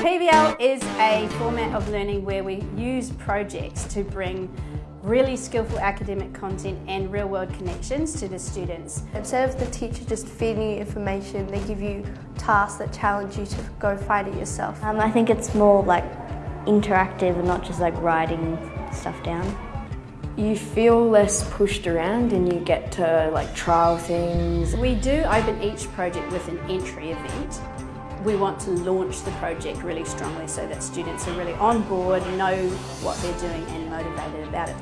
PBL is a format of learning where we use projects to bring really skillful academic content and real world connections to the students. Instead of the teacher just feeding you information, they give you tasks that challenge you to go find it yourself. Um, I think it's more like interactive and not just like writing stuff down. You feel less pushed around and you get to like trial things. We do open each project with an entry event. We want to launch the project really strongly so that students are really on board, know what they're doing and motivated about it.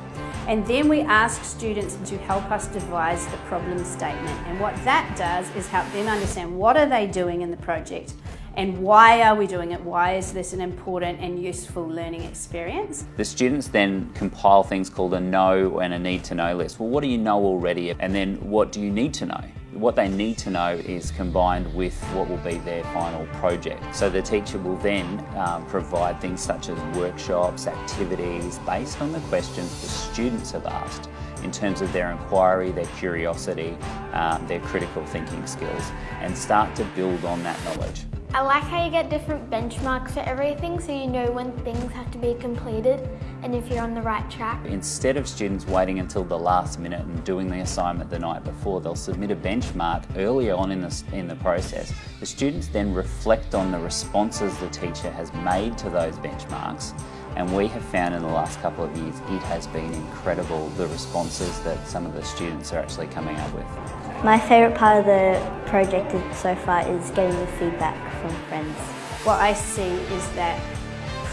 And then we ask students to help us devise the problem statement. And what that does is help them understand what are they doing in the project and why are we doing it? Why is this an important and useful learning experience? The students then compile things called a know and a need to know list. Well, what do you know already? And then what do you need to know? What they need to know is combined with what will be their final project. So the teacher will then um, provide things such as workshops, activities, based on the questions the students have asked in terms of their inquiry, their curiosity, um, their critical thinking skills, and start to build on that knowledge. I like how you get different benchmarks for everything so you know when things have to be completed and if you're on the right track. Instead of students waiting until the last minute and doing the assignment the night before, they'll submit a benchmark earlier on in the, in the process. The students then reflect on the responses the teacher has made to those benchmarks and we have found in the last couple of years it has been incredible the responses that some of the students are actually coming up with. My favourite part of the project so far is getting the feedback from friends. What I see is that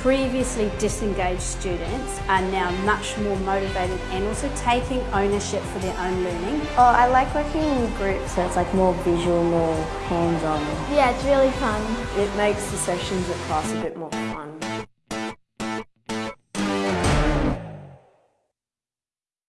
previously disengaged students are now much more motivated and also taking ownership for their own learning. Oh, I like working in groups. So it's like more visual, more hands-on. Yeah, it's really fun. It makes the sessions at class a bit more fun.